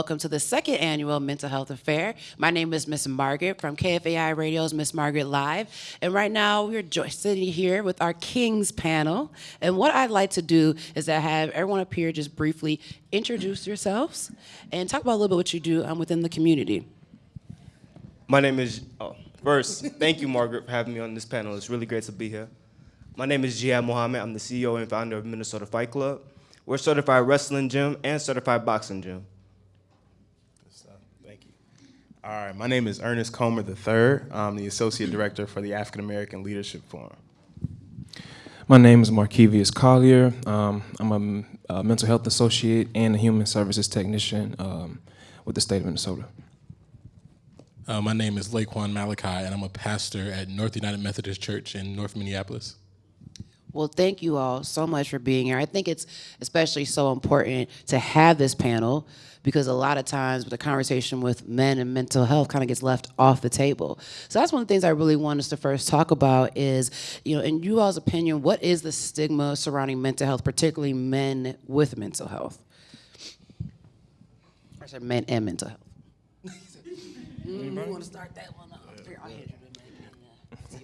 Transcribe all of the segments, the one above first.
welcome to the second annual Mental Health Affair. My name is Miss Margaret from KFAI Radio's Miss Margaret Live. And right now we're sitting here with our Kings panel. And what I'd like to do is to have everyone up here just briefly introduce yourselves and talk about a little bit what you do um, within the community. My name is, oh, first, thank you, Margaret, for having me on this panel. It's really great to be here. My name is Jihad Mohammed. I'm the CEO and founder of Minnesota Fight Club. We're certified wrestling gym and certified boxing gym. Thank you. All right, my name is Ernest Comer III. I'm the Associate Director for the African American Leadership Forum. My name is Markevius Collier. Um, I'm a, a, mental health associate and a human services technician um, with the state of Minnesota. Uh, my name is Laquan Malachi, and I'm a pastor at North United Methodist Church in North Minneapolis. Well, thank you all so much for being here. I think it's especially so important to have this panel because a lot of times the conversation with men and mental health kind of gets left off the table. So that's one of the things I really want us to first talk about is, you know, in you all's opinion, what is the stigma surrounding mental health, particularly men with mental health? I said men and mental health. mm, you want to start that one?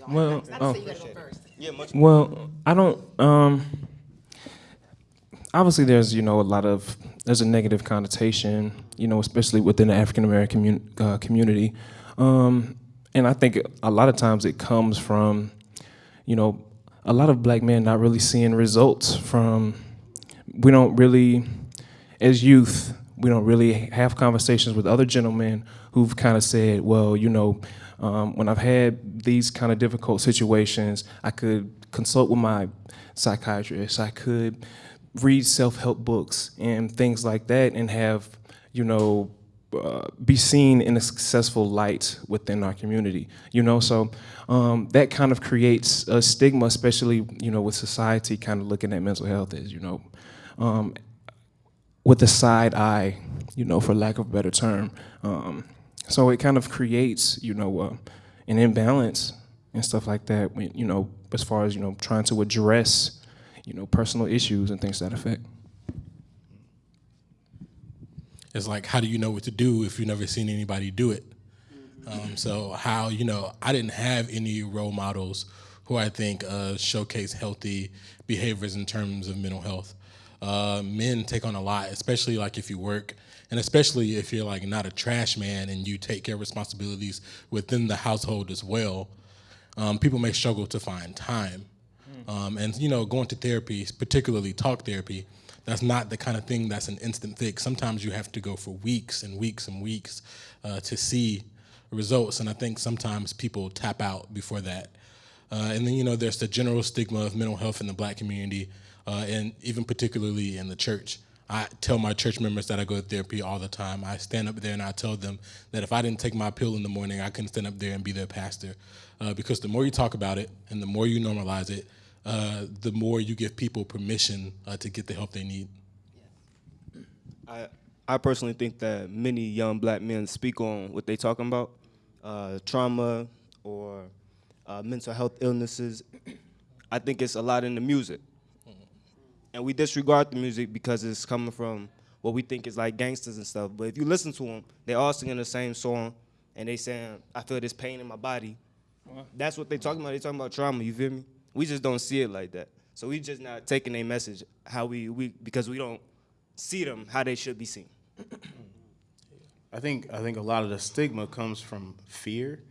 Well, oh. Yeah, much well, I don't. Um, obviously, there's you know a lot of there's a negative connotation, you know, especially within the African American uh, community, um, and I think a lot of times it comes from, you know, a lot of black men not really seeing results from. We don't really, as youth, we don't really have conversations with other gentlemen who've kind of said, well, you know, um, when I've had these kind of difficult situations, I could consult with my psychiatrist. I could read self-help books and things like that and have, you know, uh, be seen in a successful light within our community, you know, so um, that kind of creates a stigma, especially, you know, with society kind of looking at mental health as, you know, um, with a side eye, you know, for lack of a better term. Um, so it kind of creates, you know, uh, an imbalance and stuff like that. When, you know, as far as you know, trying to address, you know, personal issues and things to that effect. It's like, how do you know what to do if you've never seen anybody do it? Um, so how, you know, I didn't have any role models who I think uh, showcase healthy behaviors in terms of mental health. Uh, men take on a lot, especially like if you work and especially if you're like not a trash man and you take care of responsibilities within the household as well, um, people may struggle to find time. Um, and you know, going to therapy, particularly talk therapy, that's not the kind of thing that's an instant fix. Sometimes you have to go for weeks and weeks and weeks uh, to see results. And I think sometimes people tap out before that. Uh, and then you know, there's the general stigma of mental health in the black community, uh, and even particularly in the church. I tell my church members that I go to therapy all the time. I stand up there and I tell them that if I didn't take my pill in the morning, I couldn't stand up there and be their pastor. Uh, because the more you talk about it and the more you normalize it, uh, the more you give people permission uh, to get the help they need. I, I personally think that many young black men speak on what they're talking about, uh, trauma or uh, mental health illnesses. I think it's a lot in the music and we disregard the music because it's coming from what we think is like gangsters and stuff. But if you listen to them, they're all singing the same song, and they saying, "I feel this pain in my body." That's what they talking about. They talking about trauma. You feel me? We just don't see it like that. So we just not taking a message how we we because we don't see them how they should be seen. I think I think a lot of the stigma comes from fear,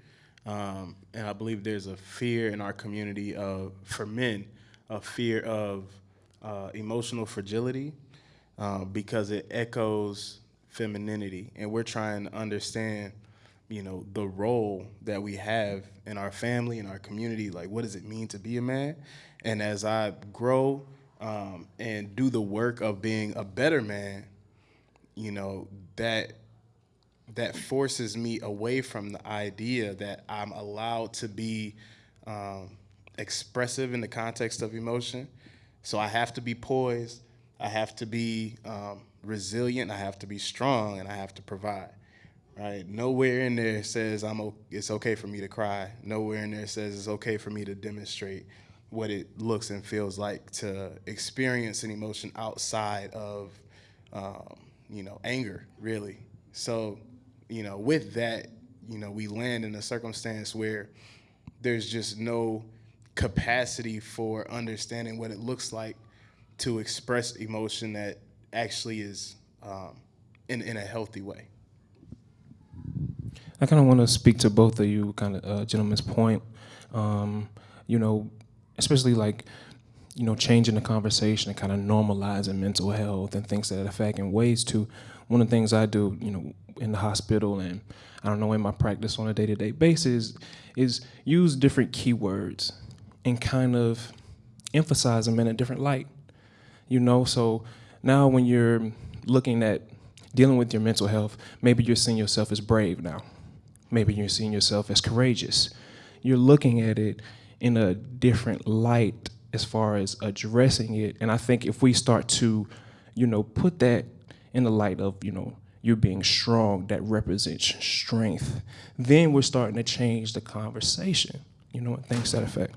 um, and I believe there's a fear in our community of for men, a fear of uh, emotional fragility uh, because it echoes femininity, and we're trying to understand you know, the role that we have in our family, in our community. Like, what does it mean to be a man? And as I grow um, and do the work of being a better man, you know, that that forces me away from the idea that I'm allowed to be um, expressive in the context of emotion. So I have to be poised. I have to be um, resilient. I have to be strong, and I have to provide. Right? Nowhere in there says I'm. It's okay for me to cry. Nowhere in there says it's okay for me to demonstrate what it looks and feels like to experience an emotion outside of, um, you know, anger. Really. So, you know, with that, you know, we land in a circumstance where there's just no capacity for understanding what it looks like to express emotion that actually is um, in, in a healthy way. I kind of want to speak to both of you, kind of uh, gentlemen's point. Um, you know, especially like, you know, changing the conversation and kind of normalizing mental health and things to that effect and ways to. One of the things I do, you know, in the hospital and I don't know in my practice on a day-to-day basis is use different keywords and kind of emphasize them in a different light. You know, so now when you're looking at dealing with your mental health, maybe you're seeing yourself as brave now. Maybe you're seeing yourself as courageous. You're looking at it in a different light as far as addressing it. And I think if we start to, you know, put that in the light of, you know, you being strong, that represents strength, then we're starting to change the conversation. You know, and things to that effect.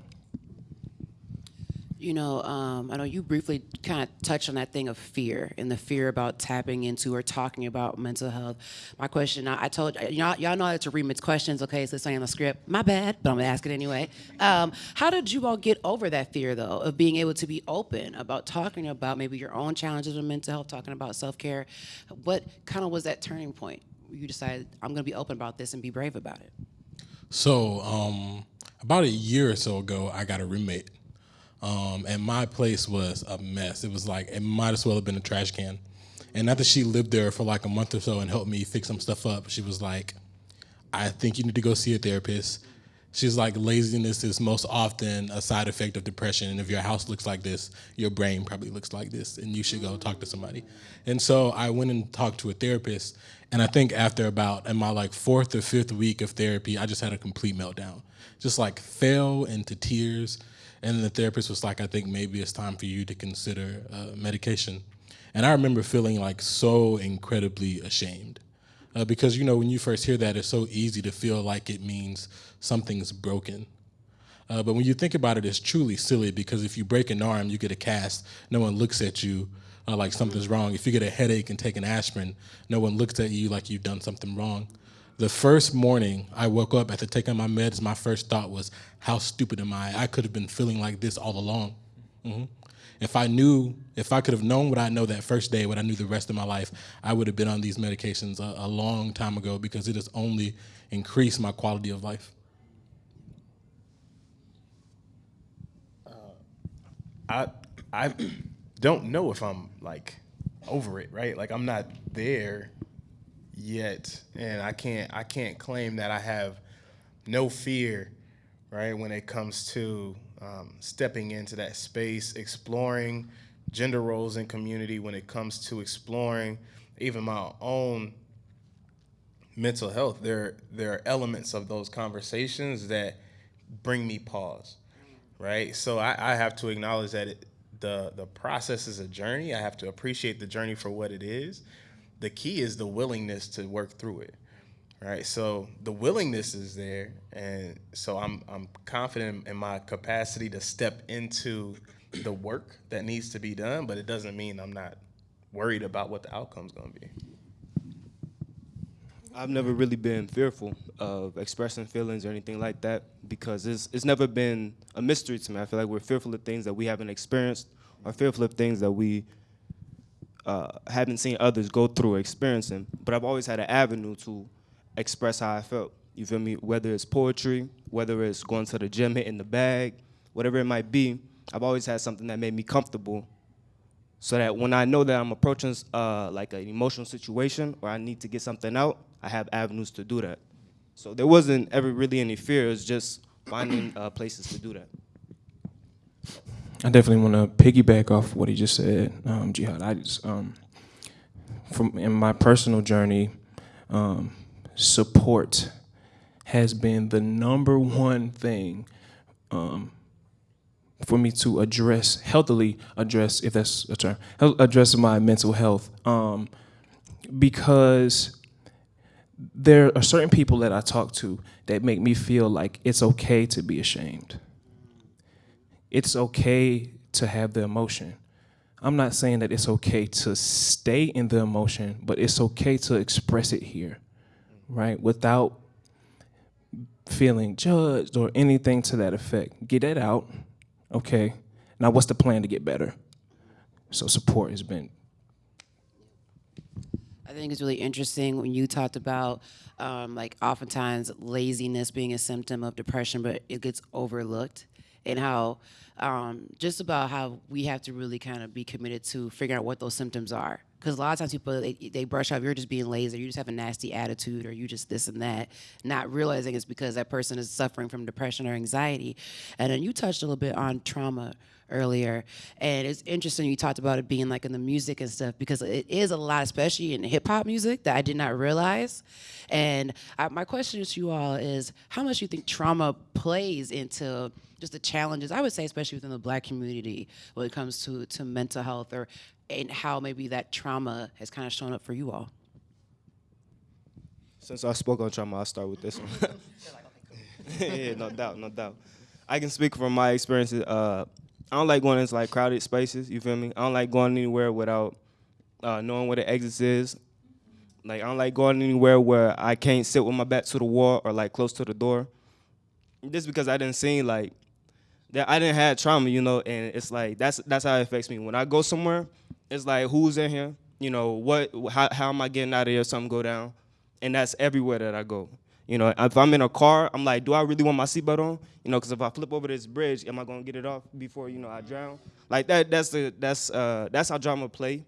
You know, um, I know you briefly kind of touched on that thing of fear and the fear about tapping into or talking about mental health. My question, I, I told y'all, y'all know how to remix questions, okay? So it's on the script. My bad, but I'm gonna ask it anyway. Um, how did you all get over that fear, though, of being able to be open about talking about maybe your own challenges with mental health, talking about self care? What kind of was that turning point? You decided I'm gonna be open about this and be brave about it. So, um, about a year or so ago, I got a roommate. Um, and my place was a mess. It was like, it might as well have been a trash can. And after she lived there for like a month or so and helped me fix some stuff up, she was like, I think you need to go see a therapist. She's like, laziness is most often a side effect of depression. And if your house looks like this, your brain probably looks like this, and you should go talk to somebody. And so I went and talked to a therapist. And I think after about, in my like fourth or fifth week of therapy, I just had a complete meltdown. Just like fell into tears. And then the therapist was like, I think maybe it's time for you to consider uh, medication. And I remember feeling like so incredibly ashamed. Uh, because you know when you first hear that, it's so easy to feel like it means something's broken. Uh, but when you think about it, it's truly silly because if you break an arm, you get a cast. No one looks at you uh, like something's wrong. If you get a headache and take an aspirin, no one looks at you like you've done something wrong. The first morning I woke up after taking my meds, my first thought was, "How stupid am I? I could have been feeling like this all along." hmm If I knew, if I could have known what I know that first day, what I knew the rest of my life, I would have been on these medications a, a long time ago because it has only increased my quality of life. I I don't know if I'm like over it, right? Like I'm not there yet, and I can't I can't claim that I have no fear, right? When it comes to um, stepping into that space, exploring gender roles in community, when it comes to exploring even my own mental health, there there are elements of those conversations that bring me pause, right? So I, I have to acknowledge that it, the the process is a journey. I have to appreciate the journey for what it is. The key is the willingness to work through it, right? So the willingness is there, and so I'm I'm confident in my capacity to step into the work that needs to be done. But it doesn't mean I'm not worried about what the outcome's going to be. I've never really been fearful of expressing feelings or anything like that because it's it's never been a mystery to me. I feel like we're fearful of things that we haven't experienced or fearful of things that we uh, haven't seen others go through or experiencing. But I've always had an avenue to express how I felt. You feel me? Whether it's poetry, whether it's going to the gym, hitting the bag, whatever it might be, I've always had something that made me comfortable so that when I know that I'm approaching uh, like an emotional situation or I need to get something out, I have avenues to do that. So there wasn't ever really any fear. It was just finding uh, places to do that. I definitely want to piggyback off what he just said, um, Jihad. I just, um, from in my personal journey, um, support has been the number one thing um, for me to address healthily address, if that's a term, address my mental health, um, because there are certain people that I talk to that make me feel like it's okay to be ashamed it's okay to have the emotion. I'm not saying that it's okay to stay in the emotion, but it's okay to express it here, right? Without feeling judged or anything to that effect. Get that out, okay? Now, what's the plan to get better? So, support has been I think it's really interesting when you talked about um, like oftentimes laziness being a symptom of depression, but it gets overlooked, and how um, just about how we have to really kind of be committed to figuring out what those symptoms are. Because a lot of times people they, they brush off you're just being lazy, or you just have a nasty attitude, or you just this and that, not realizing it's because that person is suffering from depression or anxiety. And then you touched a little bit on trauma earlier. And it's interesting you talked about it being like in the music and stuff because it is a lot, especially in hip hop music, that I did not realize. And I, my question to you all is how much you think trauma plays into just the challenges, I would say, especially within the black community when it comes to, to mental health or and how maybe that trauma has kind of shown up for you all? Since I spoke on trauma, I'll start with this one. yeah, no doubt, no doubt. I can speak from my experiences. Uh, I don't like going into like crowded spaces. You feel me? I don't like going anywhere without uh, knowing where the exit is. Like I don't like going anywhere where I can't sit with my back to the wall or like close to the door. Just because I didn't see like that I didn't have trauma, you know, and it's like that's that's how it affects me. When I go somewhere, it's like who's in here, you know, what how how am I getting out of here? Something go down, and that's everywhere that I go. You know, if I'm in a car, I'm like, do I really want my seatbelt on? You know, because if I flip over this bridge, am I gonna get it off before you know I drown? Like that. That's the that's uh that's how drama play.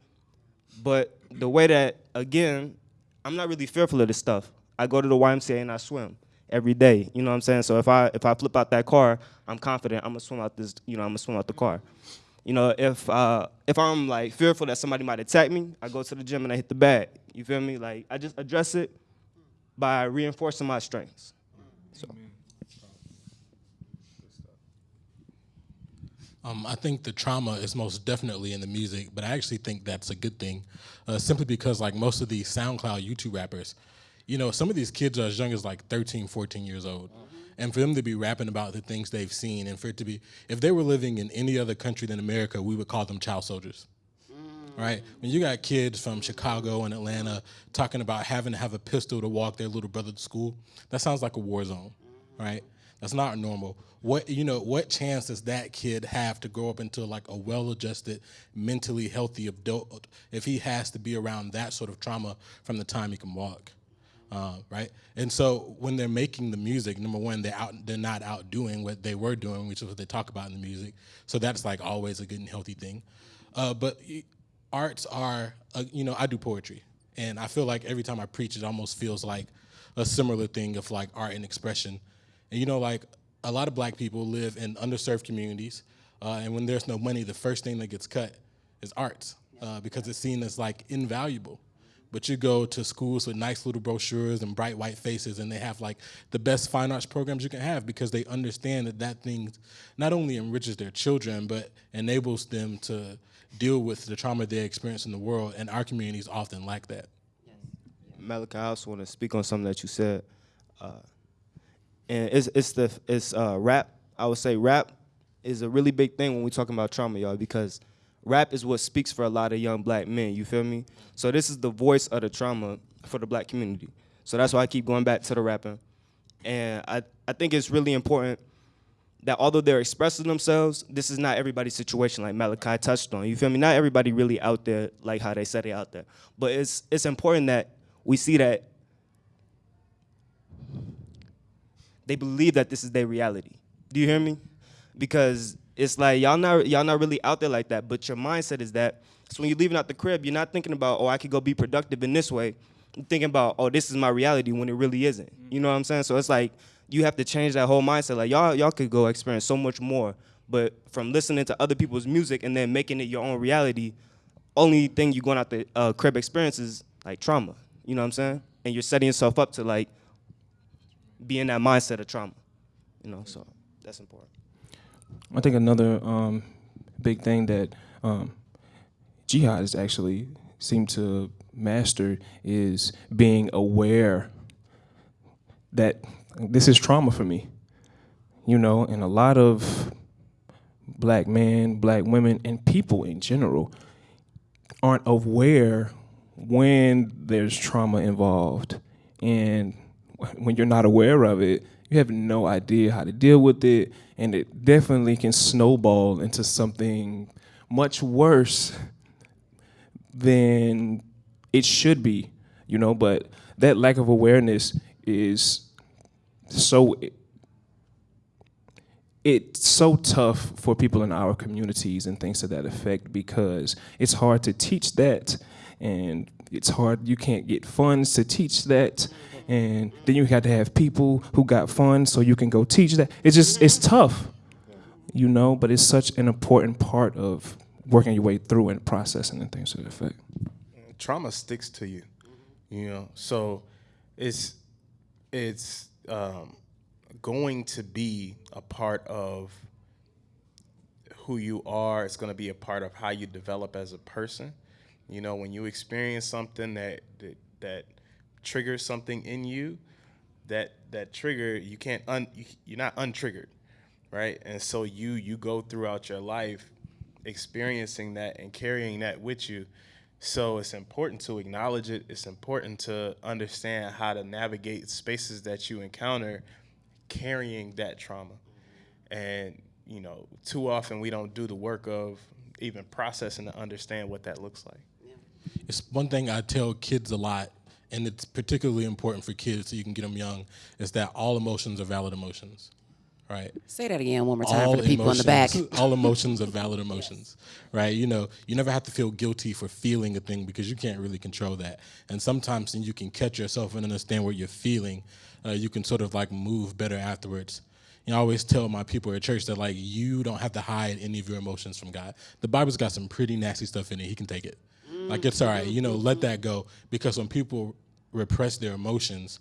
But the way that again, I'm not really fearful of this stuff. I go to the YMCA and I swim every day. You know what I'm saying? So if I if I flip out that car, I'm confident I'm gonna swim out this. You know, I'm gonna swim out the car. You know, if uh, if I'm like fearful that somebody might attack me, I go to the gym and I hit the bag. You feel me? Like I just address it by reinforcing my strengths. So. Um, I think the trauma is most definitely in the music, but I actually think that's a good thing, uh, simply because like most of these SoundCloud YouTube rappers, you know, some of these kids are as young as like 13, 14 years old. Mm-hmm. And for them to be rapping about the things they've seen, and for it to be, if they were living in any other country than America, we would call them child soldiers. Mm. Right? When you got kids from Chicago and Atlanta talking about having to have a pistol to walk their little brother to school, that sounds like a war zone, mm-hmm. right? That's not normal. What you know, what chance does that kid have to grow up into like a well-adjusted, mentally healthy adult if he has to be around that sort of trauma from the time he can walk? Uh, right? And so when they're making the music, number one, they're out, they're not outdoing what they were doing, which is what they talk about in the music. So that's like always a good and healthy thing. Uh, but arts are, uh, you know, I do poetry, and I feel like every time I preach, it almost feels like a similar thing of like art and expression. And you know, like a lot of black people live in underserved communities, uh, and when there's no money, the first thing that gets cut is arts uh, because it's seen as like invaluable. But you go to schools with nice little brochures and bright white faces, and they have like the best fine arts programs you can have because they understand that that thing not only enriches their children, but enables them to deal with the trauma they experience in the world. And our communities often lack that. Malachi, I also want to speak on something that you said, uh, and it's it's the it's uh, rap. I would say rap is a really big thing when we talking about trauma, y'all, because rap is what speaks for a lot of young black men. You feel me? So this is the voice of the trauma for the black community. So that's why I keep going back to the rapping, and I I think it's really important that although they're expressing themselves, this is not everybody's situation like Malachi touched on. You feel me? Not everybody really out there like how they said they out there. But it's it's important that we see that they believe that this is their reality. Do you hear me? Because it's like y'all not y'all not really out there like that, but your mindset is that. So when you're leaving out the crib, you're not thinking about, oh, I could go be productive in this way. You're thinking about, oh, this is my reality when it really isn't. You know what I'm saying? So it's like you have to change that whole mindset. Like y'all, y'all could go experience so much more, but from listening to other people's music and then making it your own reality, only thing you're going out the uh, crib experience is like trauma. You know what I'm saying? And you're setting yourself up to like be in that mindset of trauma. You know, so that's important. I think another um, big thing that um, jihad has actually seemed to master is being aware that this is trauma for me. You know, and a lot of black men, black women, and people in general aren't aware when there's trauma involved. And when you're not aware of it, you have no idea how to deal with it. And it definitely can snowball into something much worse than it should be, you know. But that lack of awareness is so it's so tough for people in our communities and things to that effect because it's hard to teach that and it's hard you can't get funds to teach that and then you have to have people who got funds so you can go teach that it's just it's tough you know but it's such an important part of working your way through and processing and things to that effect trauma sticks to you, you know. So it's it's um, going to be a part of who you are. It's going to be a part of how you develop as a person. You know, when you experience something that that, that triggers something in you, that that trigger you can't un you're not untriggered, right? And so you you go throughout your life experiencing that and carrying that with you so it's important to acknowledge it. It's important to understand how to navigate spaces that you encounter carrying that trauma. And, you know, too often we don't do the work of even processing to understand what that looks like. It's one thing I tell kids a lot, and it's particularly important for kids so you can get them young, is that all emotions are valid emotions right? Say that again one more time all for the people in the back. all emotions are valid emotions, right? You know, you never have to feel guilty for feeling a thing because you can't really control that. And sometimes, when you can catch yourself and understand what you're feeling, uh, you can sort of like move better afterwards. You know, I always tell my people at church that like you don't have to hide any of your emotions from God. The Bible's got some pretty nasty stuff in it. He can take it. Like it's all right. You know, let that go because when people repress their emotions,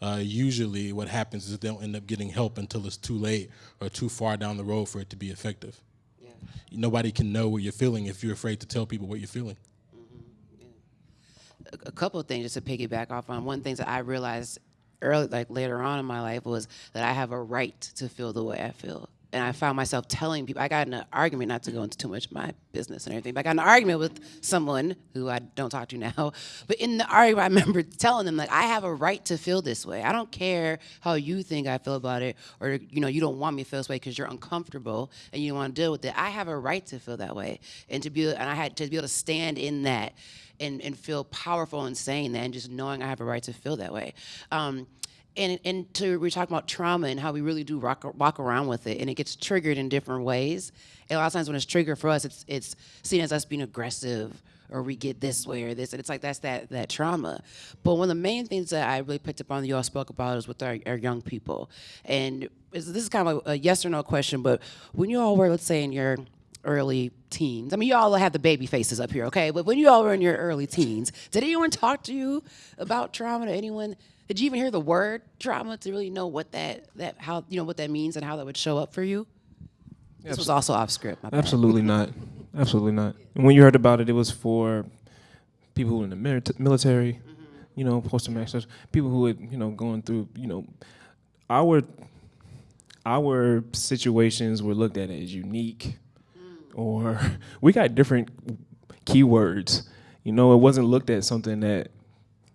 uh, usually what happens is they don't end up getting help until it's too late or too far down the road for it to be effective. Yeah. Nobody can know what you're feeling if you're afraid to tell people what you're feeling. Mm-hmm. Yeah. A couple of things just to piggyback off on. One thing that I realized early, like later on in my life, was that I have a right to feel the way I feel and I found myself telling people, I got in an argument, not to go into too much my business and everything, but I got in an argument with someone who I don't talk to now. But in the argument, I remember telling them, like, I have a right to feel this way. I don't care how you think I feel about it, or, you know, you don't want me to feel this way because you're uncomfortable and you want to deal with it. I have a right to feel that way. And to be, and I had to be able to stand in that and, and feel powerful in saying that and just knowing I have a right to feel that way. Um, and and to we're talking about trauma and how we really do rock, walk around with it, and it gets triggered in different ways. And a lot of times when it's triggered for us, it's it's seen as us being aggressive or we get this way or this, and it's like that's that that trauma. But one of the main things that I really picked up on that you all spoke about is with our, our young people, and this is kind of a, yes or no question. But when you all were, let's say, in your early teens. I mean, you all have the baby faces up here, okay? But when you all were in your early teens, did anyone talk to you about trauma? Did anyone did you even hear the word trauma to really know what that that how you know what that means and how that would show up for you? This was also off script. Absolutely not. Absolutely not. And when you heard about it, it was for people in the military, mm-hmm. you know, post traumatic people who had you know going through you know our our situations were looked at as unique, mm. or we got different keywords. You know, it wasn't looked at something that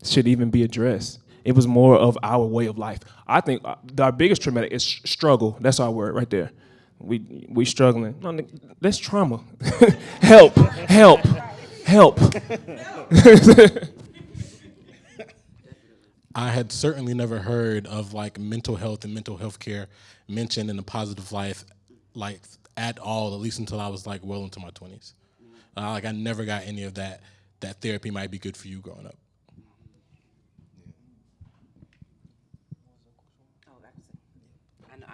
should even be addressed. It was more of our way of life. I think uh, our biggest traumatic is struggle. That's our word right there. We we struggling. No, that's trauma. help, help, help. I had certainly never heard of like mental health and mental health care mentioned in a positive life, like at all. At least until I was like well into my twenties. Uh, like I never got any of that. That therapy might be good for you growing up.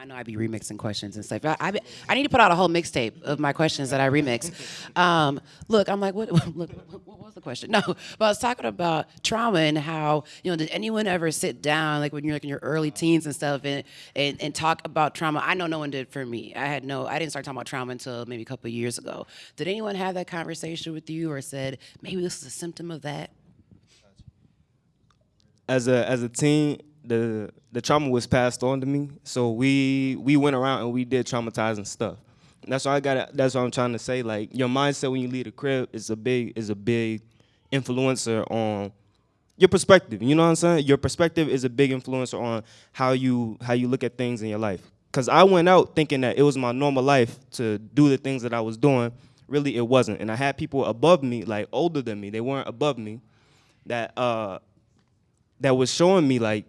I know I be remixing questions and stuff. I, I, I need to put out a whole mixtape of my questions that I remix. Um, look, I'm like, what, look, what, was the question? No, but I was talking about trauma and how, you know, did anyone ever sit down, like when you're like in your early teens and stuff, and, and, and talk about trauma? I know no one did for me. I had no, I didn't start talking about trauma until maybe a couple years ago. Did anyone have that conversation with you or said, maybe this is a symptom of that? as a as a teen, the the trauma was passed on to me. So we we went around and we did traumatizing stuff. And that's what I got. That's what I'm trying to say. Like your mindset when you leave the crib is a big is a big influencer on your perspective. You know what I'm saying? Your perspective is a big influencer on how you how you look at things in your life. Cause I went out thinking that it was my normal life to do the things that I was doing. Really, it wasn't. And I had people above me, like older than me. They weren't above me. That uh, that was showing me like,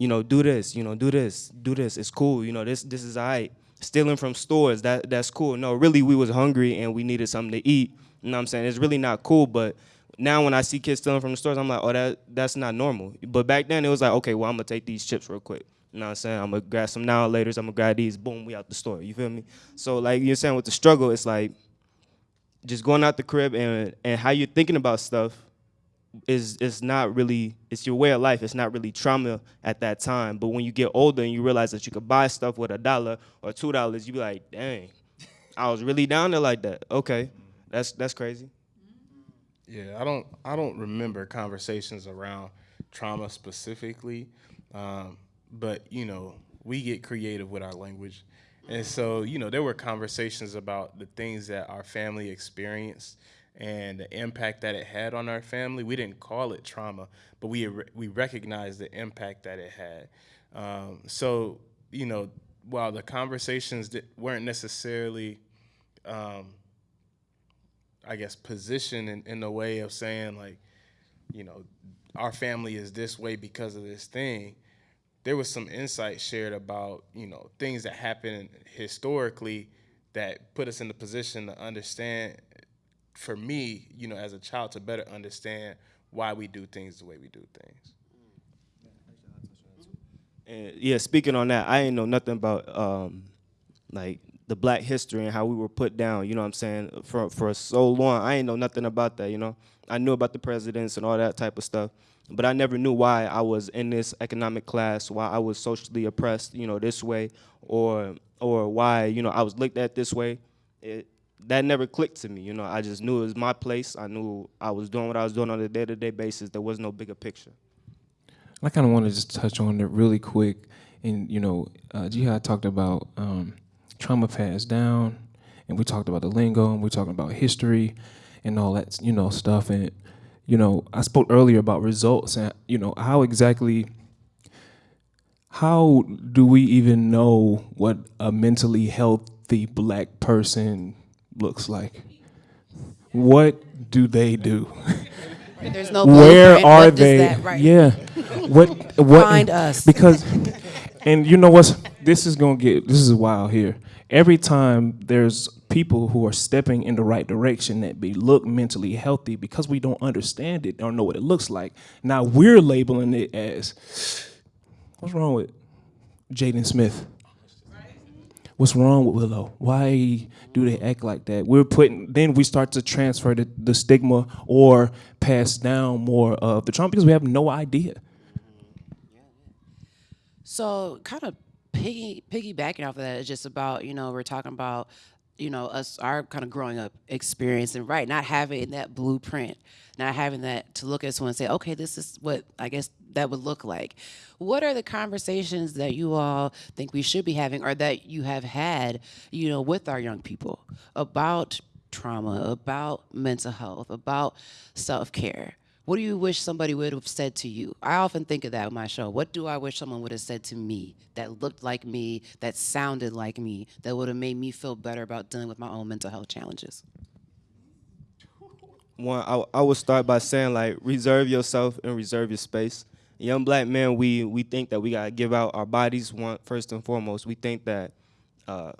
you know, do this, you know, do this, do this. It's cool. You know, this this is alright. Stealing from stores, that that's cool. No, really we was hungry and we needed something to eat. You know what I'm saying? It's really not cool, but now when I see kids stealing from the stores, I'm like, oh, that that's not normal. But back then it was like, okay, well, I'm gonna take these chips real quick. You know what I'm saying? I'm gonna grab some now later. I'm gonna grab these. Boom, we out the store. You feel me? So like you're saying with the struggle, it's like just going out the crib and and how you're thinking about stuff is is not really it's your way of life. It's not really trauma at that time. But when you get older and you realize that you could buy stuff with a dollar or two dollars, you be like, dang, I was really down there like that. Okay, that's that's crazy. Yeah, I don't I don't remember conversations around trauma specifically, um, but you know we get creative with our language, and so you know there were conversations about the things that our family experienced and the impact that it had on our family. We didn't call it trauma, but we we recognized the impact that it had. Um, so you know while the conversations weren't necessarily um, I guess, position in, in the way of saying like, you know, our family is this way because of this thing. There was some insight shared about, you know, things that happened historically that put us in the position to understand, for me, you know, as a child, to better understand why we do things the way we do things. And yeah, speaking on that, I ain't know nothing about um, like the black history and how we were put down, you know what I'm saying, for for so long. I ain't know nothing about that, you know. I knew about the presidents and all that type of stuff, but I never knew why I was in this economic class, why I was socially oppressed, you know, this way, or or why, you know, I was looked at this way. It, that never clicked to me, you know. I just knew it was my place. I knew I was doing what I was doing on a day-to-day basis. There was no bigger picture. I kind of want to just touch on it really quick. And, you know, uh, Jihad talked about um, trauma passed down, and we talked about the lingo, and we're talking about history and all that, you know, stuff. And, you know, I spoke earlier about results and, you know, how exactly, how do we even know what a mentally healthy black person looks like? What do they do? There's no where are What they? right. Yeah. What? What? Find us. Because, and you know what's? This is gonna get. This is wild here. Every time there's people who are stepping in the right direction that be look mentally healthy because we don't understand it or know what it looks like. Now we're labeling it as what's wrong with Jaden Smith? What's wrong with Willow? Why do they act like that? We're putting then we start to transfer the, the stigma or pass down more of the trauma because we have no idea. So, kind of piggy piggybacking off of that is just about you know we're talking about you know us our kind of growing up experience and right not having that blueprint, not having that to look at someone and say okay this is what I guess that would look like. What are the conversations that you all think we should be having or that you have had you know with our young people about trauma, about mental health, about self care? What do you wish somebody would have said to you? I often think of that with my show. What do I wish someone would have said to me that looked like me, that sounded like me, that would have made me feel better about dealing with my own mental health challenges? one I, I would start by saying like reserve yourself and reserve your space young black men we we think that we gotta give out our bodies one first and foremost we think that uh,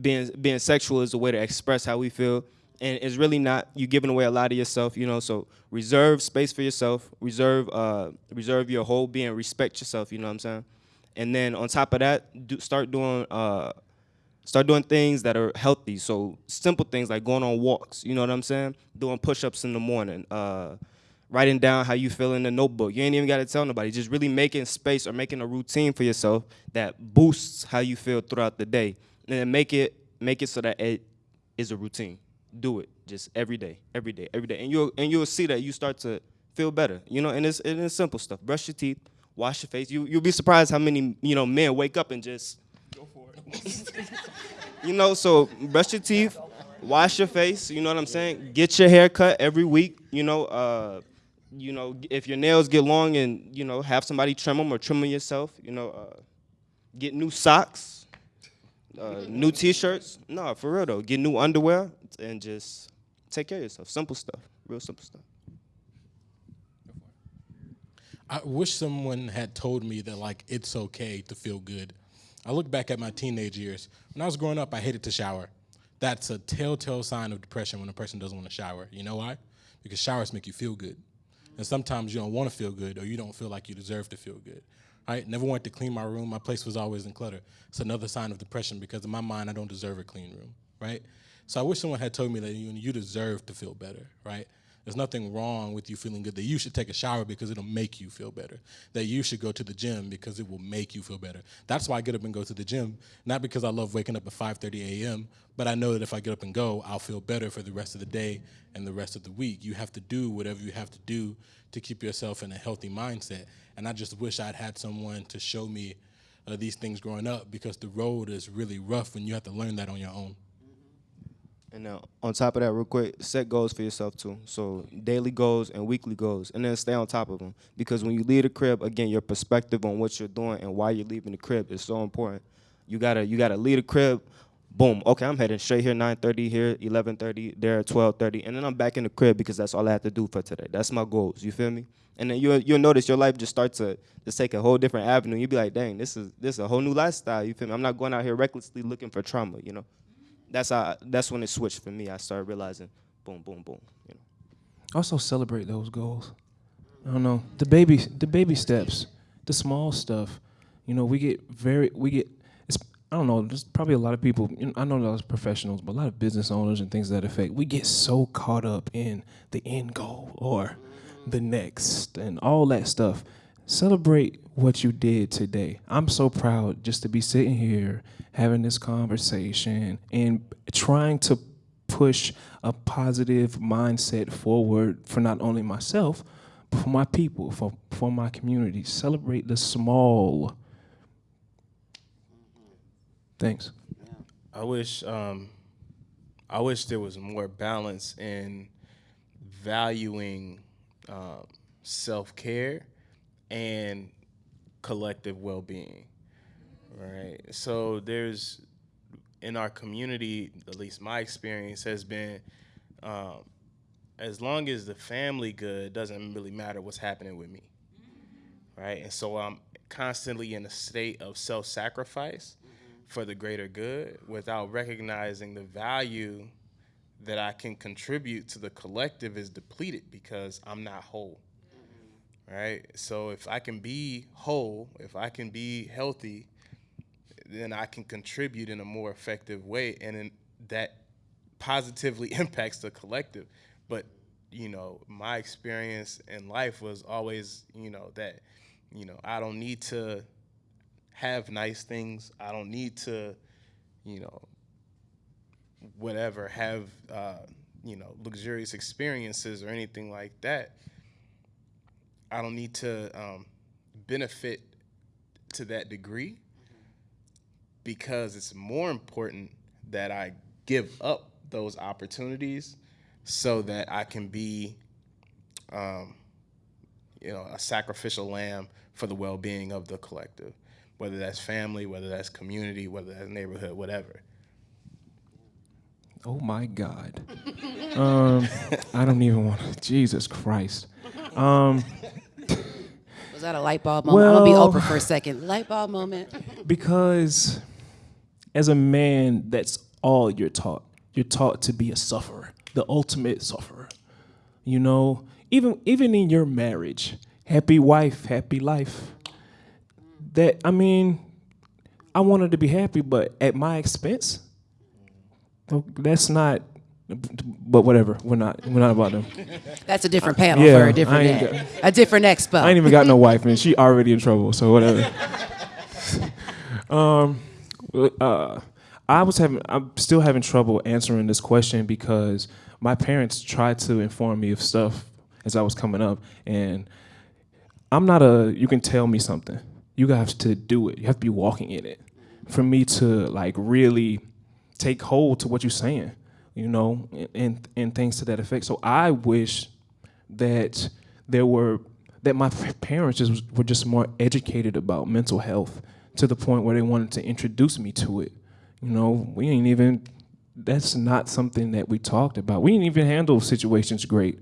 being being sexual is a way to express how we feel and it's really not you giving away a lot of yourself you know so reserve space for yourself reserve uh reserve your whole being respect yourself you know what i'm saying and then on top of that, do, start doing uh, start doing things that are healthy. So simple things like going on walks. You know what I'm saying? Doing push-ups in the morning. Uh, writing down how you feel in the notebook. You ain't even got to tell nobody. Just really making space or making a routine for yourself that boosts how you feel throughout the day, and make it make it so that it is a routine. Do it just every day, every day, every day, and you'll and you'll see that you start to feel better. You know, and it's and it's simple stuff. Brush your teeth, wash your face. You you'll be surprised how many you know men wake up and just go for it. you know, so brush your teeth, wash your face. You know what I'm saying? Get your hair cut every week. You know, uh, you know, if your nails get long and you know, have somebody trim them or trim them yourself. You know, uh, get new socks, uh, new T-shirts. No, for real though, get new underwear and just take care of yourself. Simple stuff, real simple stuff. I wish someone had told me that like it's okay to feel good. I look back at my teenage years. When I was growing up, I hated to shower. That's a telltale sign of depression when a person doesn't want to shower. You know why? Because showers make you feel good. And sometimes you don't want to feel good or you don't feel like you deserve to feel good. Right? Never wanted to clean my room. My place was always in clutter. It's another sign of depression because in my mind I don't deserve a clean room. Right? So I wish someone had told me that you, you deserve to feel better, right? There's nothing wrong with you feeling good. That you should take a shower because it'll make you feel better. That you should go to the gym because it will make you feel better. That's why I get up and go to the gym, not because I love waking up at 5:30 a.m., but I know that if I get up and go, I'll feel better for the rest of the day and the rest of the week. You have to do whatever you have to do to keep yourself in a healthy mindset. And I just wish I'd had someone to show me uh, these things growing up because the road is really rough when you have to learn that on your own. And now, on top of that, real quick, set goals for yourself too. So daily goals and weekly goals, and then stay on top of them. Because when you leave the crib, again, your perspective on what you're doing and why you're leaving the crib is so important. You gotta you gotta leave the crib. Boom. Okay, I'm heading straight here. 9:30 here, 11:30 there, 12:30, and then I'm back in the crib because that's all I have to do for today. That's my goals. You feel me? And then you'll you'll notice your life just starts to just take a whole different avenue. You'll be like, dang, this is this is a whole new lifestyle. You feel me? I'm not going out here recklessly looking for trauma. You know that's how that's when it switched for me. I started realizing, boom, boom, boom. You know. Also celebrate those goals. I don't know the baby the baby steps, the small stuff. You know, we get very we get. It's, I don't know. There's probably a lot of people. You know, I know those professionals, but a lot of business owners and things of that affect. We get so caught up in the end goal or the next and all that stuff. Celebrate what you did today. I'm so proud just to be sitting here having this conversation and trying to push a positive mindset forward for not only myself, but for my people, for, for my community. Celebrate the small. Thanks. I wish um, I wish there was more balance in valuing um, self care and collective well being. Right. So there's in our community, at least my experience has been, um, as long as the family good, doesn't really matter what's happening with me. Right. And so I'm constantly in a state of self sacrifice for the greater good without recognizing the value that I can contribute to the collective is depleted because I'm not whole. Right? So if I can be whole, if I can be healthy, then I can contribute in a more effective way and that positively impacts the collective. But you know, my experience in life was always, you know, that, you know, I don't need to have nice things. I don't need to, you know, whatever, have, uh, you know, luxurious experiences or anything like that. I don't need to um, benefit to that degree because it's more important that I give up those opportunities so that I can be, um, you know, a sacrificial lamb for the well-being of the collective, whether that's family, whether that's community, whether that's neighborhood, whatever. Oh my God. um, I don't even want to. Jesus Christ. Um, Was that a light bulb moment? I'm gonna be Oprah for a second. Light bulb moment. because as a man, that's all you're taught. You're taught to be a sufferer, the ultimate sufferer. You know, even even in your marriage, happy wife, happy life. that I mean, I wanted to be happy, but at my expense. That's not. But whatever, we're not we're not about them. That's a different panel yeah, for a different day. A different expo. I ain't even got no wife, and she already in trouble. So whatever. um, uh, I was having, I'm still having trouble answering this question because my parents tried to inform me of stuff as I was coming up, and I'm not a. You can tell me something. You have to do it. You have to be walking in it. For me to like really take hold to what you're saying, you know, and and, and things to that effect. So I wish that there were that my parents just were just more educated about mental health to the point where they wanted to introduce me to it. You know, we ain't even that's not something that we talked about. We didn't even handle situations great.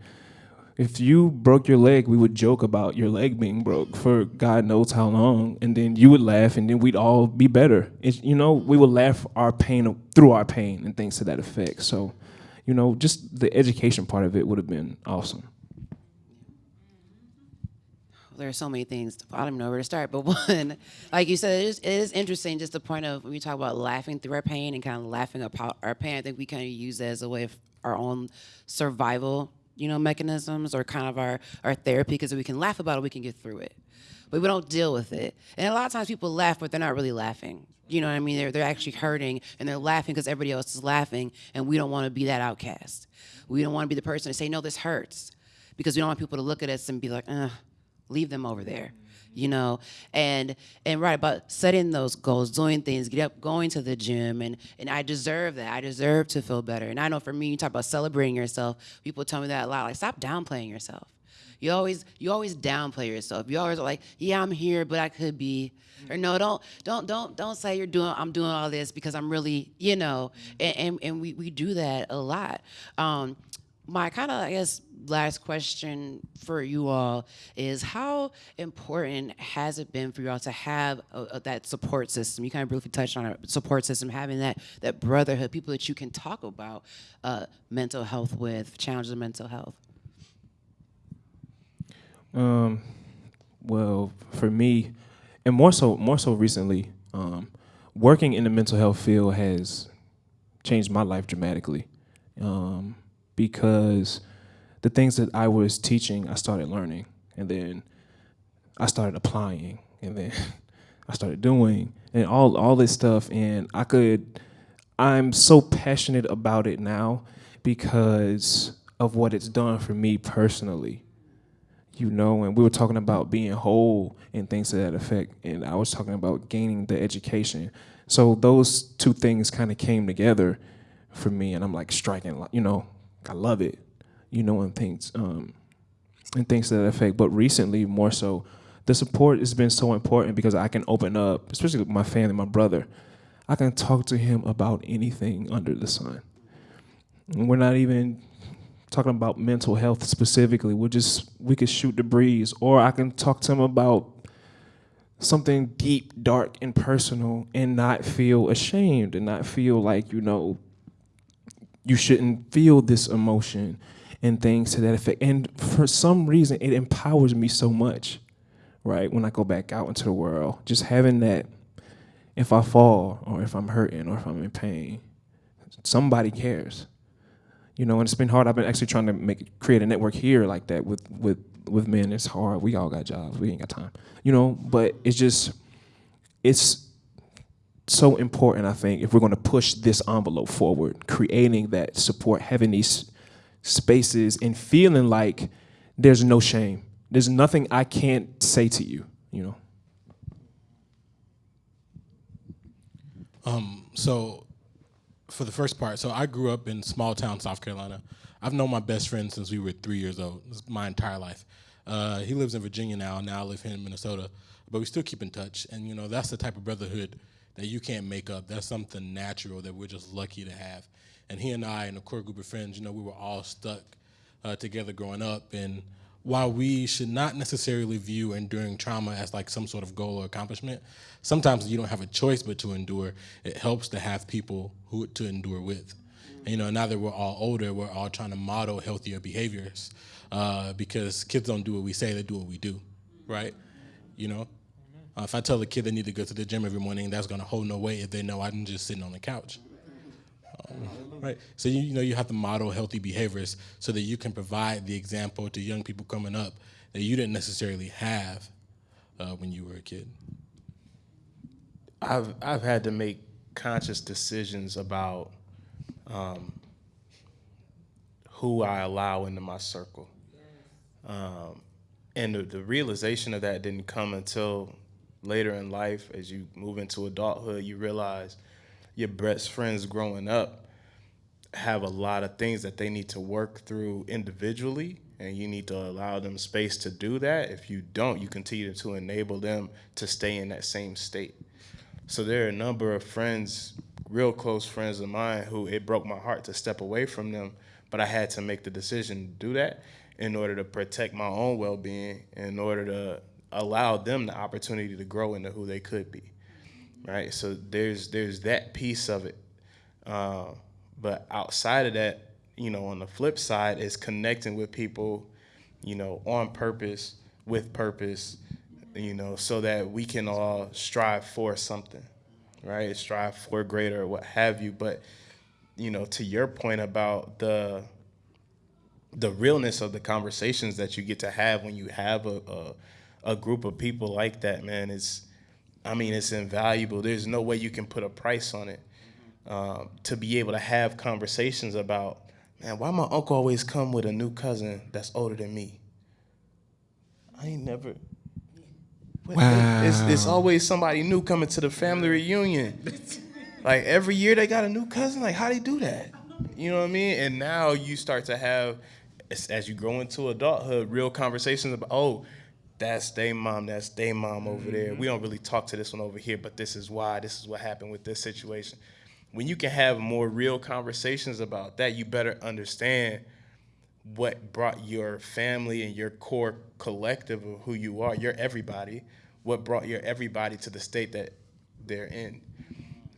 If you broke your leg, we would joke about your leg being broke for God knows how long, and then you would laugh, and then we'd all be better. It's, you know, we would laugh our pain through our pain and things to that effect. So, you know, just the education part of it would have been awesome. there are so many things. I don't even know where to start. But one, like you said, it is, it is interesting just the point of when we talk about laughing through our pain and kind of laughing about our pain. I think we kind of use that as a way of our own survival, you know, mechanisms or kind of our, our therapy because we can laugh about it, we can get through it. But we don't deal with it. And a lot of times people laugh, but they're not really laughing. You know what I mean? They're, they're actually hurting and they're laughing because everybody else is laughing, and we don't want to be that outcast. We don't want to be the person to say, no, this hurts. Because we don't want people to look at us and be like, uh, leave them over there you know? And and right about setting those goals doing things get up going to the gym and and i deserve that. I deserve to feel better. And i know for me you talk about celebrating yourself people tell me that a lot like stop downplaying yourself. You always you always downplay yourself. You always are like yeah i'm here but i could be. Or no don't don't don't don't say you're doing i'm doing all this because i'm really you know? And and, and we, we do that a lot. Um, my kind of, I guess, last question for you all is how important has it been for you all to have a, a, that support system? You kind of briefly touched on a support system, having that that brotherhood, people that you can talk about uh, mental health with, challenges of mental health. Um, well, for me, and more so, more so recently, um, working in the mental health field has changed my life dramatically. Um, because the things that I was teaching, I started learning, and then I started applying, and then I started doing, and all all this stuff, and I could. I'm so passionate about it now because of what it's done for me personally. You know, and we were talking about being whole and things to that effect, and I was talking about gaining the education. So those two things kind of came together for me, and I'm like striking, you know, I love it, you know, and things um, and things to that effect. But recently, more so, the support has been so important because I can open up, especially with my family, my brother. I can talk to him about anything under the sun. And we're not even talking about mental health specifically. We're just we could shoot the breeze, or I can talk to him about something deep, dark, and personal, and not feel ashamed, and not feel like you know you shouldn't feel this emotion and things to that effect. And for some reason, it empowers me so much, right? When I go back out into the world, just having that, if I fall or if I'm hurting or if I'm in pain, somebody cares. You know, and it's been hard. I've been actually trying to make create a network here like that with with with men. It's hard. We all got jobs. We ain't got time. You know, but it's just it's so important, I think, if we're going to push this envelope forward, creating that support, having these spaces, and feeling like there's no shame. There's nothing I can't say to you, you know. Um, so, for the first part, so I grew up in small town South Carolina. I've known my best friend since we were three years old. My entire life. Uh, he lives in Virginia now. Now I live here in Minnesota, but we still keep in touch. And you know, that's the type of brotherhood that you can't make up. That's something natural that we're just lucky to have. And he and I and a core group of friends, you know, we were all stuck uh, together growing up. And while we should not necessarily view enduring trauma as like some sort of goal or accomplishment, sometimes you don't have a choice but to endure. It helps to have people who to endure with. And, you know, now that we're all older, we're all trying to model healthier behaviors uh, because kids don't do what we say; they do what we do, right? You know, Uh, if I tell a kid they need to go to the gym every morning, that's going to hold no weight if they know I'm just sitting on the couch. Um, right. So you, you know you have to model healthy behaviors so that you can provide the example to young people coming up that you didn't necessarily have uh, when you were a kid. I've I've had to make conscious decisions about um, who I allow into my circle, um, and the, the realization of that didn't come until later in life. As you move into adulthood, you realize your best friends growing up have a lot of things that they need to work through individually and you need to allow them space to do that if you don't you continue to enable them to stay in that same state so there are a number of friends, real close friends of mine, who it broke my heart to step away from them, but I had to make the decision to do that in order to protect my own well-being, in order to allow them the opportunity to grow into who they could be, right? So there's there's that piece of it, uh, but outside of that, you know, on the flip side is connecting with people, you know, on purpose, with purpose, you know, so that we can all strive for something, right? Strive for greater, or what have you. But you know, to your point about the the realness of the conversations that you get to have when you have a a, a group of people like that, man, is I mean, it's invaluable. There's no way you can put a price on it. Um, to be able to have conversations about, man, why my uncle always come with a new cousin that's older than me? I ain't never, Wow. It's, it's always somebody new coming to the family reunion. like every year they got a new cousin. Like how they do that? You know what I mean? And now you start to have, as, as you grow into adulthood, real conversations about oh, that's day mom, that's day mom over there. We mm-hmm. don't really talk to this one over here, but this is why. This is what happened with this situation. When you can have more real conversations about that, you better understand what brought your family and your core collective of who you are, your everybody, what brought your everybody to the state that they're in.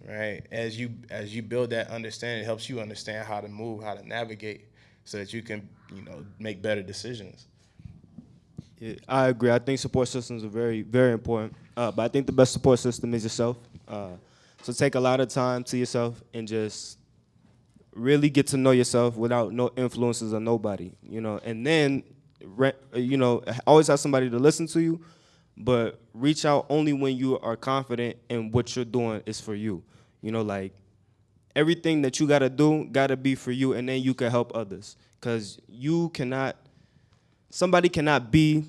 Right? As you as you build that understanding, it helps you understand how to move, how to navigate so that you can, you know, make better decisions. Yeah, I agree. I think support systems are very, very important. Uh, but I think the best support system is yourself. Uh, so take a lot of time to yourself and just really get to know yourself without no influences of nobody, you know, and then, you know, always have somebody to listen to you, but reach out only when you are confident in what you're doing is for you. You know, like everything that you gotta do gotta be for you, and then you can help others. Cause you cannot, somebody cannot be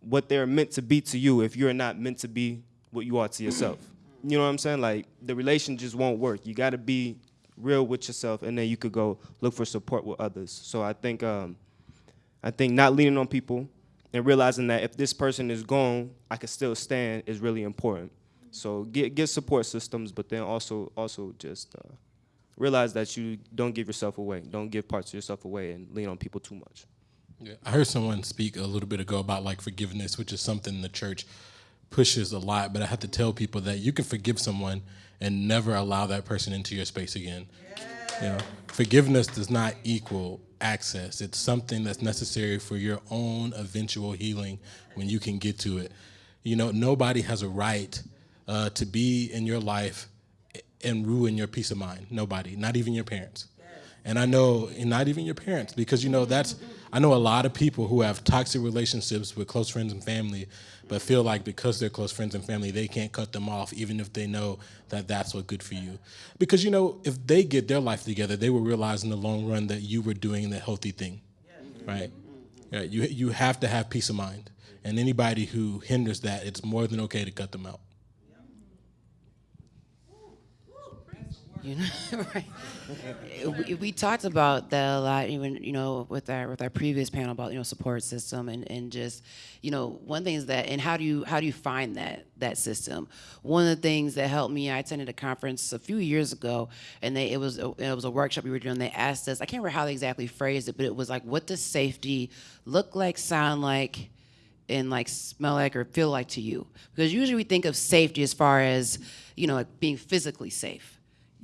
what they're meant to be to you if you're not meant to be what you are to yourself. You know what I'm saying? Like the relation just won't work. You gotta be real with yourself, and then you could go look for support with others. So I think um, I think not leaning on people and realizing that if this person is gone, I can still stand is really important. So get get support systems, but then also also just uh, realize that you don't give yourself away. Don't give parts of yourself away and lean on people too much. Yeah, I heard someone speak a little bit ago about like forgiveness, which is something the church pushes a lot. But I have to tell people that you can forgive someone and never allow that person into your space again. You know, forgiveness does not equal access. It's something that's necessary for your own eventual healing when you can get to it. You know, nobody has a right uh, to be in your life and ruin your peace of mind. Nobody, not even your parents. And I know, and not even your parents, because you know that's. I know a lot of people who have toxic relationships with close friends and family, but feel like because they're close friends and family, they can't cut them off, even if they know that that's what good for you. Because you know, if they get their life together, they will realize in the long run that you were doing the healthy thing, right? Yeah, you you have to have peace of mind, and anybody who hinders that, it's more than okay to cut them out. You know, right? we, we, talked about that a lot, even you know, with our with our previous panel about you know support system and, and just you know one thing is that and how do you how do you find that that system? One of the things that helped me, I attended a conference a few years ago, and they it was a, it was a workshop we were doing. They asked us, I can't remember how they exactly phrased it, but it was like, what does safety look like, sound like? and like smell like or feel like to you because usually we think of safety as far as you know like being physically safe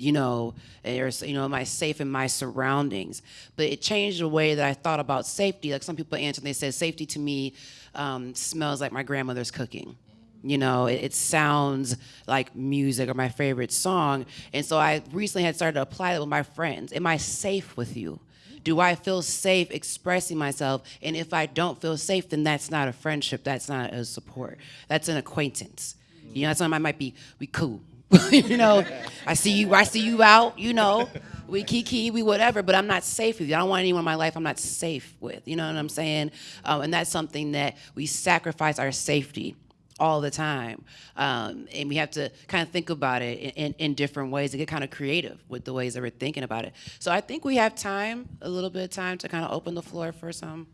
you know, or, you know, am I safe in my surroundings? But it changed the way that I thought about safety. Like some people answered, they said, safety to me um, smells like my grandmother's cooking. You know, it, it sounds like music or my favorite song. And so I recently had started to apply that with my friends. Am I safe with you? Do I feel safe expressing myself? And if I don't feel safe, then that's not a friendship. That's not a support. That's an acquaintance. You know, sometimes I might be we cool. you know, I see you. I see you out. You know, we kiki, we whatever. But I'm not safe with you. I don't want anyone in my life I'm not safe with. You know what I'm saying? Um, and that's something that we sacrifice our safety all the time. Um, and we have to kind of think about it in, in, in, different ways and get kind of creative with the ways that we're thinking about it. So I think we have time, a little bit of time to kind of open the floor for some.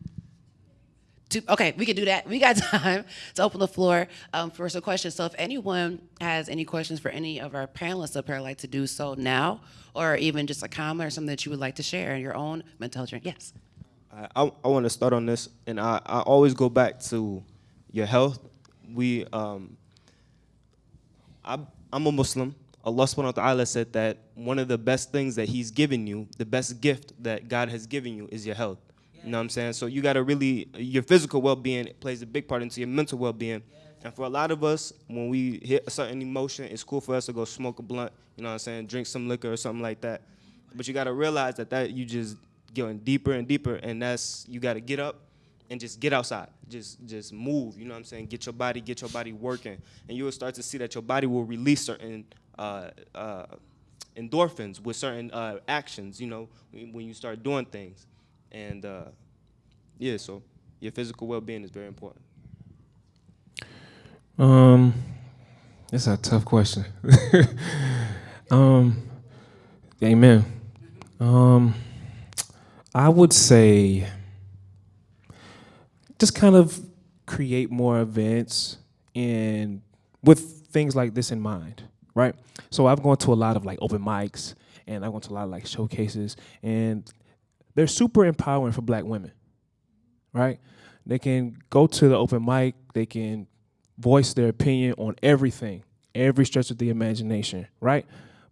To, okay, we can do that. We got time to open the floor um, for some questions. So if anyone has any questions for any of our panelists up here, I'd like to do so now, or even just a comment or something that you would like to share in your own mental health journey. Yes. I, I, I want to start on this, and I, I always go back to your health we, um, I, I'm a Muslim. Allah subhanahu wa ta'ala said that one of the best things that He's given you, the best gift that God has given you is your health. You know what I'm saying? So you got to really, your physical well being plays a big part into your mental well being. And for a lot of us, when we hit a certain emotion, it's cool for us to go smoke a blunt, you know what I'm saying, drink some liquor or something like that. But you got to realize that that you just going deeper and deeper, and that's you got to get up and just get outside. Just just move, you know what I'm saying? Get your body, get your body working. And you will start to see that your body will release certain uh, uh, endorphins with certain uh, actions, you know, when you start doing things. And uh, yeah, so your physical well-being is very important. Um, that's a tough question. um, amen. Um, I would say just kind of create more events and with things like this in mind, right? So I've gone to a lot of like open mics and I've gone to a lot of like showcases and they're super empowering for black women, right? They can go to the open mic, they can voice their opinion on everything, every stretch of the imagination, right?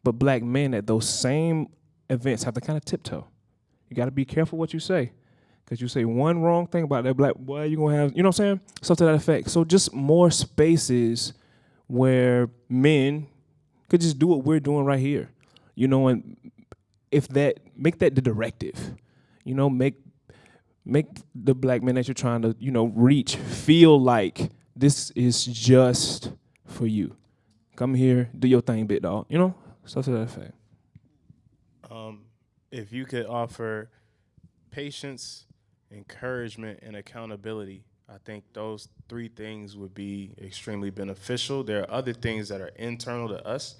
But black men at those same events have to kind of tiptoe. You got to be careful what you say Cause you say one wrong thing about that black boy, you're gonna have, you know what I'm saying? Stuff to that effect. So just more spaces where men could just do what we're doing right here. You know, and if that make that the directive, you know, make make the black men that you're trying to, you know, reach feel like this is just for you. Come here, do your thing, bit dog. You know, stuff to that effect. Um, if you could offer patience, encouragement, and accountability. I think those three things would be extremely beneficial. There are other things that are internal to us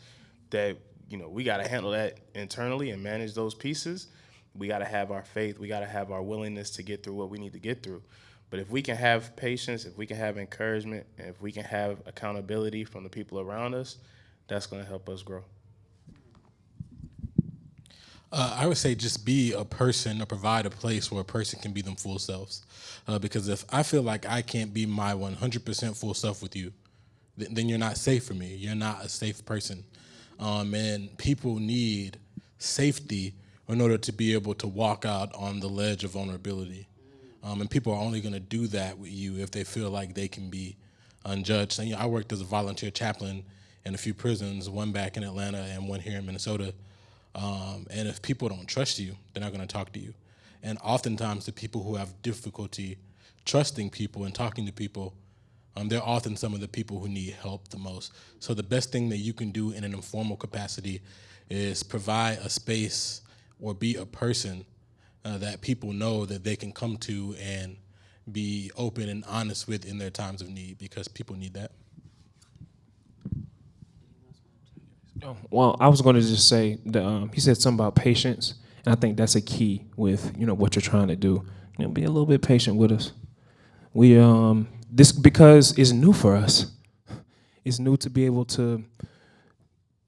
that you know we got to handle that internally and manage those pieces. We got to have our faith. We got to have our willingness to get through what we need to get through. But if we can have patience, if we can have encouragement, and if we can have accountability from the people around us, that's going to help us grow. Uh, I would say just be a person or provide a place where a person can be them full selves. Uh, because if I feel like I can't be my 100% full self with you, th- then you're not safe for me. You're not a safe person. Um, and people need safety in order to be able to walk out on the ledge of vulnerability. Um, and people are only going to do that with you if they feel like they can be unjudged. And, you know, I worked as a volunteer chaplain in a few prisons, one back in Atlanta and one here in Minnesota. Um, and if people don't trust you, they're not going to talk to you. And oftentimes, the people who have difficulty trusting people and talking to people, um, they're often some of the people who need help the most. So the best thing that you can do in an informal capacity is provide a space or be a person uh, that people know that they can come to and be open and honest with in their times of need because people need that. Oh, well, I was going to just say that um, he said something about patience, and I think that's a key with you know what you're trying to do. You know, be a little bit patient with us. We um this because it's new for us. It's new to be able to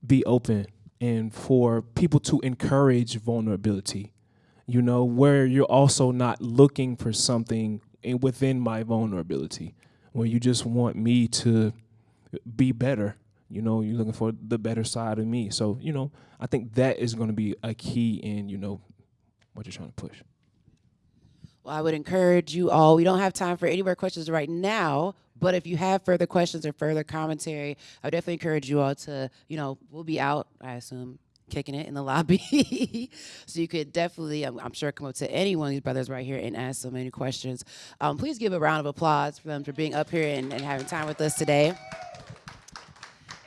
be open and for people to encourage vulnerability. You know, where you're also not looking for something within my vulnerability, where you just want me to be better you know, you're looking for the better side of me. So, you know, I think that is going to be a key in, you know, what you're trying to push. Well, I would encourage you all. We don't have time for any more questions right now, but if you have further questions or further commentary, I would definitely encourage you all to, you know, we'll be out, I assume, kicking it in the lobby. so you could definitely, I'm, I'm, sure, come up to any one of these brothers right here and ask them any questions. Um, please give a round of applause for them for being up here and, and having time with us today.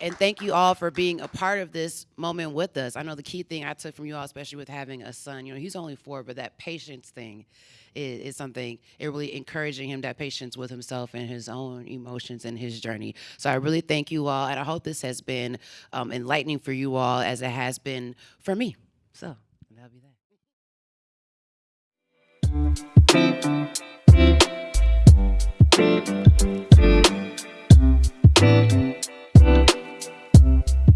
And thank you all for being a part of this moment with us. I know the key thing I took from you all, especially with having a son, you know, he's only four, but that patience thing is, is something, it really encouraging him that patience with himself and his own emotions and his journey. So I really thank you all, and I hope this has been um, enlightening for you all as it has been for me. So that'll be that.